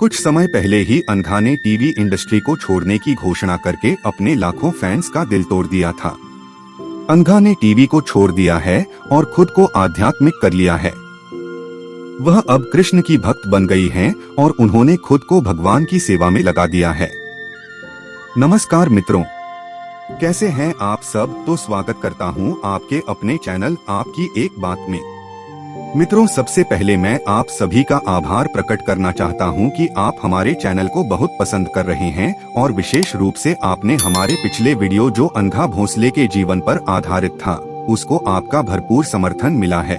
कुछ समय पहले ही अनघा ने टीवी इंडस्ट्री को छोड़ने की घोषणा करके अपने लाखों फैंस का दिल तोड़ दिया था। अनघा ने टीवी को छोड़ दिया है और खुद को आध्यात्मिक कर लिया है। वह अब कृष्ण की भक्त बन गई हैं और उन्होंने खुद को भगवान की सेवा में लगा दिया है। नमस्कार मित्रों। कैसे हैं आप सब? तो स्वागत करता हूँ आपके अपने चैनल आपकी एक बात में। मित्रों, सबसे पहले मैं आप सभी का आभार प्रकट करना चाहता हूँ कि आप हमारे चैनल को बहुत पसंद कर रहे हैं और विशेष रूप से आपने हमारे पिछले वीडियो जो अंधा भोसले के जीवन पर आधारित था, उसको आपका भरपूर समर्थन मिला है।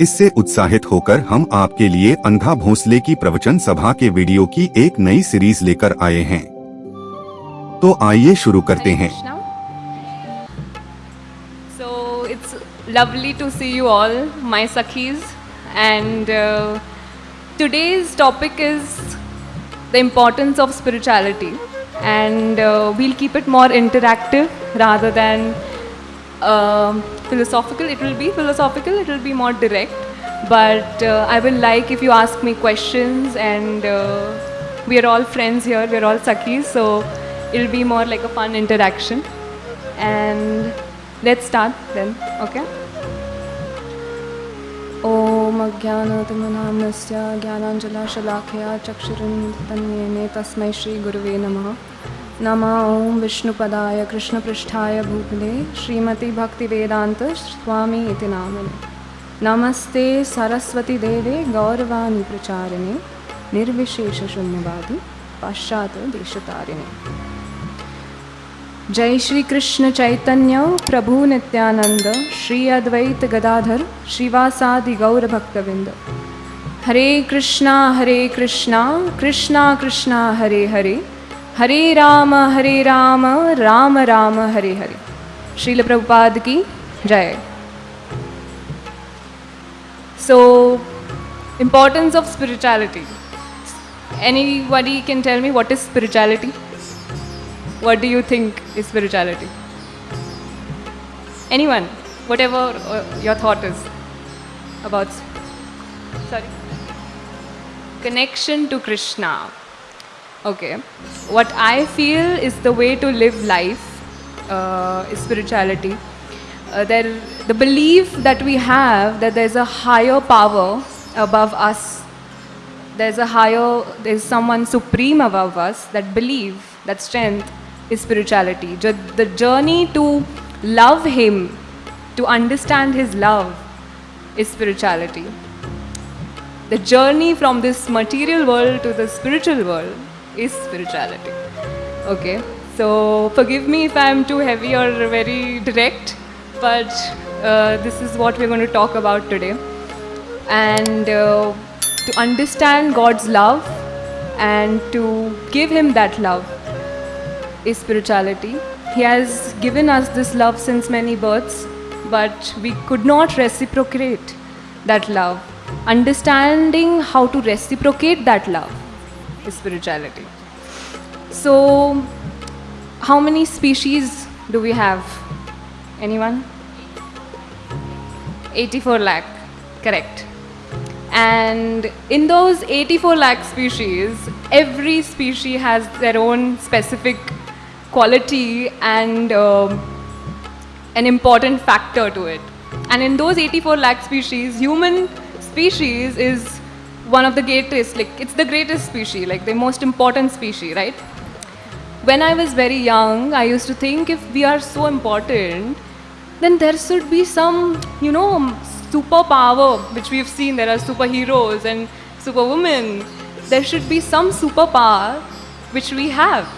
इससे उत्साहित होकर हम आपके लिए अंधा भोसले की प्रवचन सभा के वीडियो की एक नई सीरीज़ लेकर आए हैं। तो आइए शुरू करते हैं। Lovely to see you all, my Sakhis. And uh, today's topic is the importance of spirituality. And uh, we'll keep it more interactive rather than um philosophical. It will be philosophical, it will be more direct. But uh, I will like if you ask me questions, and uh, we are all friends here, we're all Sakhis, so it'll be more like a fun interaction. And let's start then, okay? ॐ अज्ञानतिमनाम्नस्य ज्ञानाञ्जलाशलाखया चक्षुरुन्धन्येने तस्मै श्रीगुरुवे नमः। नमः ॐ विष्णुपदाय कृष्णपृष्ठाय भूतले श्रीमतिभक्तिवेदान्त स्वामी इति नामिने। नमस्ते सरस्वतीदेवे गौरवाणि प्रचारिणे निर्विशेषशून्यवादी पाश्चात्यदेशतारिणे जय श्री कृष्ण चैतन्य, प्रभु नित्यानंद, श्री अद्वैत गदाधर, श्रीवासादि गौर भक्तविंद। हरे कृष्णा हरे कृष्णा कृष्णा कृष्णा, हरे हरे। हरे राम हरे राम राम राम, हरे हरे। श्रील प्रभुपाद की जय। So, importance of spirituality. Anybody can tell me what is spirituality? What do you think is spirituality? Anyone? Whatever uh, your thought is about. Sorry. Connection to Krishna. Okay. What I feel is the way to live life uh, is spirituality. Uh, there, the belief that we have that there's a higher power above us. There's a higher, there's someone supreme above us. That belief, that strength is spirituality. The journey to love Him, to understand His love, is spirituality. The journey from this material world to the spiritual world is spirituality. Okay, so forgive me if I'm too heavy or very direct, but uh, this is what we're going to talk about today. And uh, to understand God's love and to give Him that love is spirituality. He has given us this love since many births, but we could not reciprocate that love. Understanding how to reciprocate that love is spirituality. So, how many species do we have? Anyone? 84 lakh, correct. And in those 84 lakh species, every species has their own specific quality and um, an important factor to it. And in those 84 lakh species, human species is one of the greatest, like it's the greatest species, like the most important species, right? When I was very young, I used to think if we are so important, then there should be some, you know, superpower, which we've seen. There are superheroes and superwomen. There should be some superpower which we have.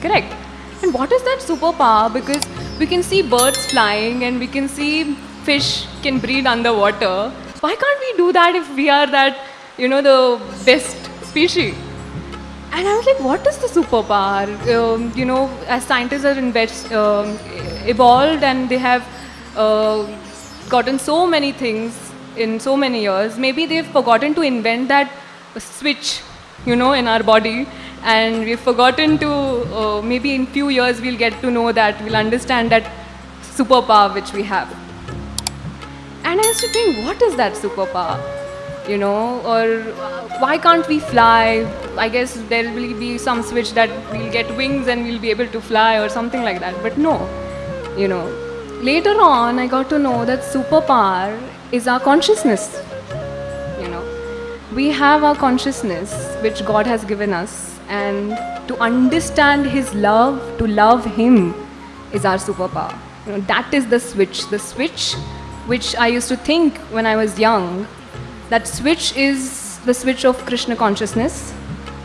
Correct. And what is that superpower? Because we can see birds flying and we can see fish can breathe underwater. Why can't we do that if we are that, you know, the best species? And I was like, what is the superpower? Um, you know, as scientists are invest, um, evolved and they have uh, gotten so many things in so many years, maybe they've forgotten to invent that switch, you know, in our body. And we've forgotten to, uh, maybe in few years we'll get to know that, we'll understand that superpower which we have. And I used to think, what is that superpower? you know, or uh, why can't we fly? I guess there will be some switch that we'll get wings and we'll be able to fly or something like that. But no, you know. Later on, I got to know that superpower is our consciousness. We have our consciousness which God has given us, and to understand His love, to love Him, is our superpower. You know, that is the switch. The switch which I used to think when I was young, that switch is the switch of Krishna consciousness,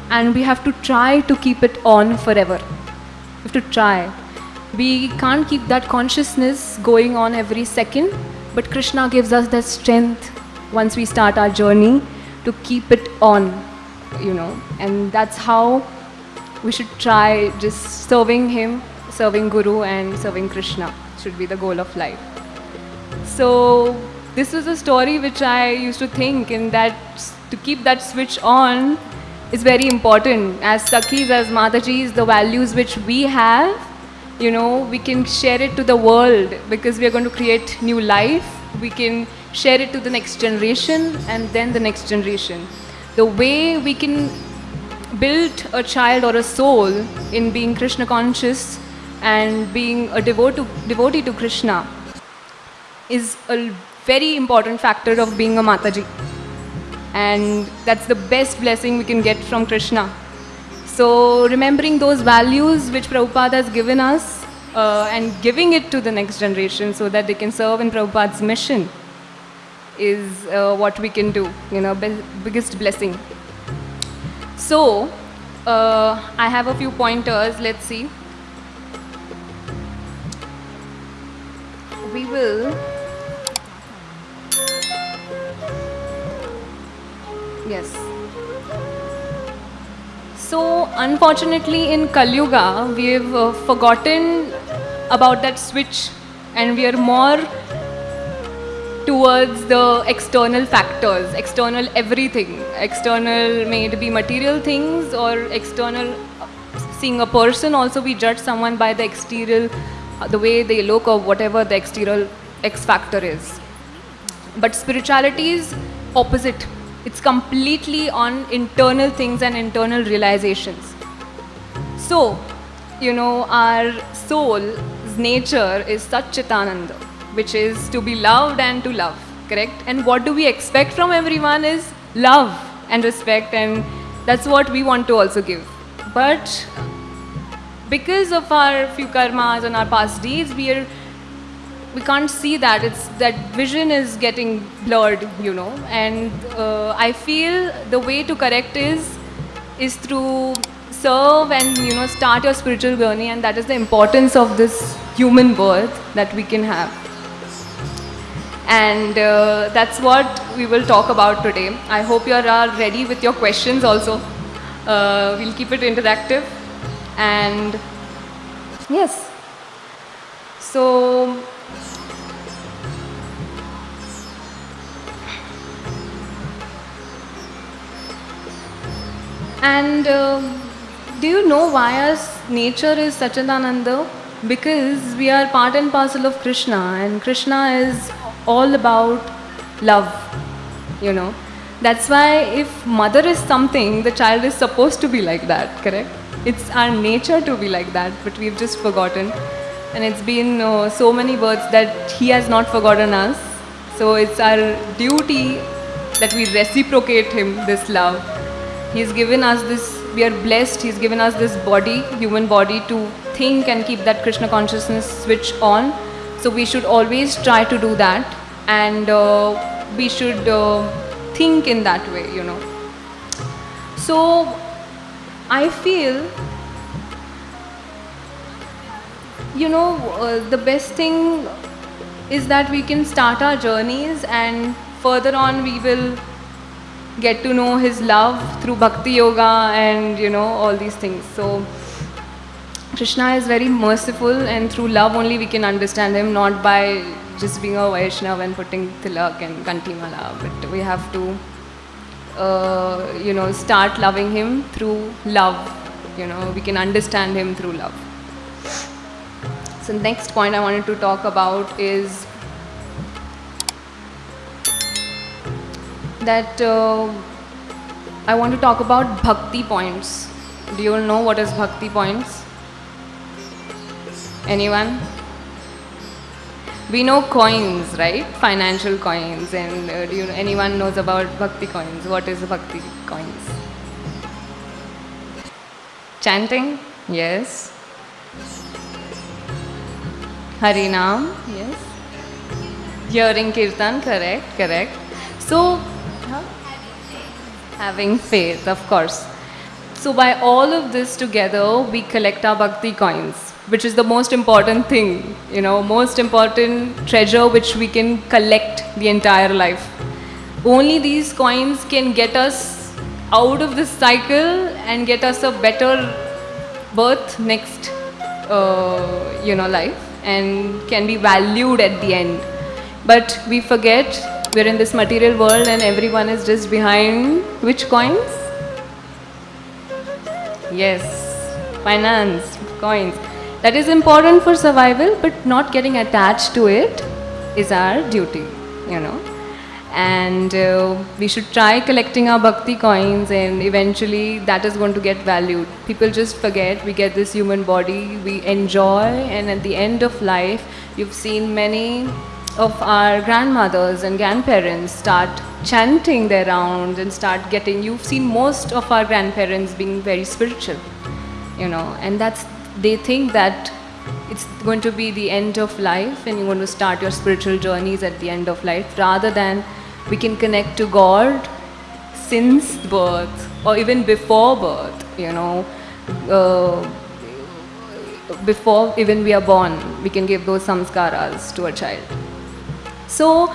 and we have to try to keep it on forever. We have to try. We can't keep that consciousness going on every second, but Krishna gives us that strength once we start our journey to keep it on, you know, and that's how we should try just serving Him, serving Guru, and serving Krishna should be the goal of life. So this was a story which I used to think in that to keep that switch on is very important. As Sakhis, as Matajis, the values which we have, you know, we can share it to the world because we are going to create new life. We can share it to the next generation and then the next generation. The way we can build a child or a soul in being Krishna conscious and being a devotee, devotee to Krishna is a very important factor of being a Mataji. And that's the best blessing we can get from Krishna. So, remembering those values which Prabhupada has given us uh, and giving it to the next generation so that they can serve in Prabhupada's mission is uh, what we can do, you know, biggest blessing. So, uh, I have a few pointers. Let's see. We will. Yes. So, unfortunately, in Kali Yuga, we've uh, forgotten about that switch and we are more towards the external factors, external everything, external may it be material things or external seeing a person also we judge someone by the exterior, the way they look or whatever the exterior X factor is. But spirituality is opposite. It's completely on internal things and internal realizations. So, you know, our nature is Satchitananda, which is to be loved and to love, correct? And what do we expect from everyone is love and respect, and that's what we want to also give. But because of our few karmas and our past deeds, we are we can't see that it's that vision is getting blurred you know and uh, i feel the way to correct is is through serve and you know start your spiritual journey and that is the importance of this human birth that we can have. And uh, that's what we will talk about today. I hope you are ready with your questions also. Uh, we'll keep it interactive. And yes. So And um do you know why our nature is Sachidananda? Because we are part and parcel of Krishna, and Krishna is all about love, you know. That's why if mother is something, the child is supposed to be like that, correct? It's our nature to be like that, but we've just forgotten. And it's been uh, so many births that he has not forgotten us. So it's our duty that we reciprocate him this love. He's given us this, we are blessed, He's given us this body, human body, to think and keep that Krishna consciousness switch on. So we should always try to do that and uh, we should uh, think in that way, you know. So I feel, you know, uh, the best thing is that we can start our journeys and further on we will get to know his love through bhakti yoga and you know all these things. So krishna is very merciful and through love only we can understand him not by just being a vaishnav and putting tilak and kanti mala but we have to uh, you know start loving him through love you know we can understand him through love. So next point i wanted to talk about is that uh, I want to talk about bhakti points. Do you all know what is bhakti points? Anyone? We know coins, right? Financial coins, and uh, do you, anyone knows about bhakti coins? What is bhakti coins? Chanting, yes. Harinam, yes. Hearing kirtan, correct, correct. So? Having faith, of course. So, by all of this together, we collect our bhakti coins, which is the most important thing, you know, most important treasure which we can collect the entire life. Only these coins can get us out of this cycle and get us a better birth next, uh, you know, life and can be valued at the end. But we forget we're in this material world and everyone is just behind which coins? Yes, finance, coins. That is important for survival, but not getting attached to it is our duty, you know. And uh, we should try collecting our bhakti coins, and eventually that is going to get valued. People just forget we get this human body, we enjoy, and at the end of life, you've seen many of our grandmothers and grandparents start chanting their rounds and start getting you've seen most of our grandparents being very spiritual you know and that's they think that it's going to be the end of life and you're going to start your spiritual journeys at the end of life rather than we can connect to god since birth or even before birth you know uh, before even we are born we can give those samskaras to a child so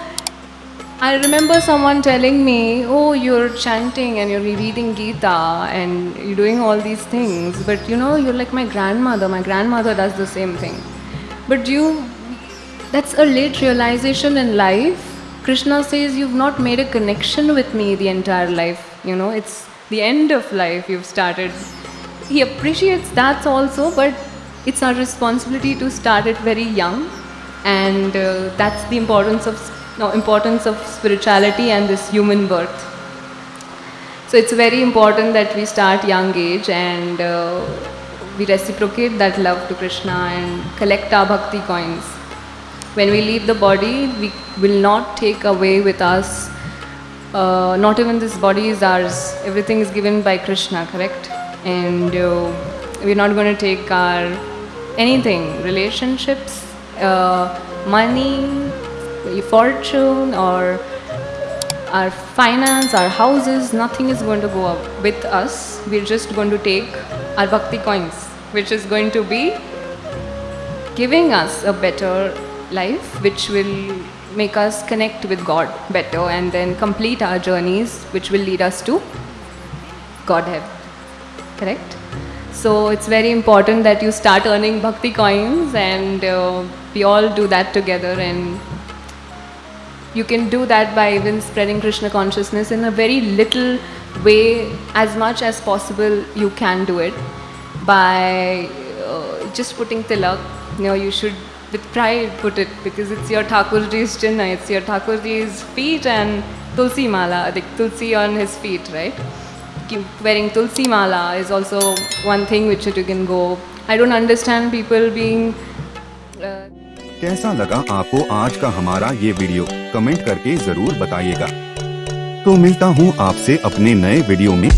I remember someone telling me, Oh, you're chanting and you're reading Gita and you're doing all these things, but you know, you're like my grandmother. My grandmother does the same thing. But you, that's a late realization in life. Krishna says, You've not made a connection with me the entire life. You know, it's the end of life you've started. He appreciates that also, but it's our responsibility to start it very young and uh, that's the importance of no, importance of spirituality and this human birth. So it's very important that we start young age and uh, we reciprocate that love to krishna and collect our bhakti coins. When we leave the body we will not take away with us uh, not even this body is ours. Everything is given by krishna correct? And uh, we're not going to take our anything relationships Uh, money, fortune, or our finance, our houses, nothing is going to go up with us. We're just going to take our bhakti coins, which is going to be giving us a better life, which will make us connect with God better and then complete our journeys, which will lead us to Godhead. Correct? So it's very important that you start earning bhakti coins and uh, we all do that together and you can do that by even spreading Krishna consciousness in a very little way as much as possible you can do it by uh, just putting tilak. You know you should with pride put it because it's your Thakurji's chinna it's your Thakurji's feet and tulsi mala the tulsi on his feet right wearing tulsi mala is also one thing which you can go. I don't understand people being. Uh, कैसा लगा आपको आज का हमारा ये video comment करके ज़रूर बताइएगा तो मिलता हूँ आपसे अपने नए वीडियो में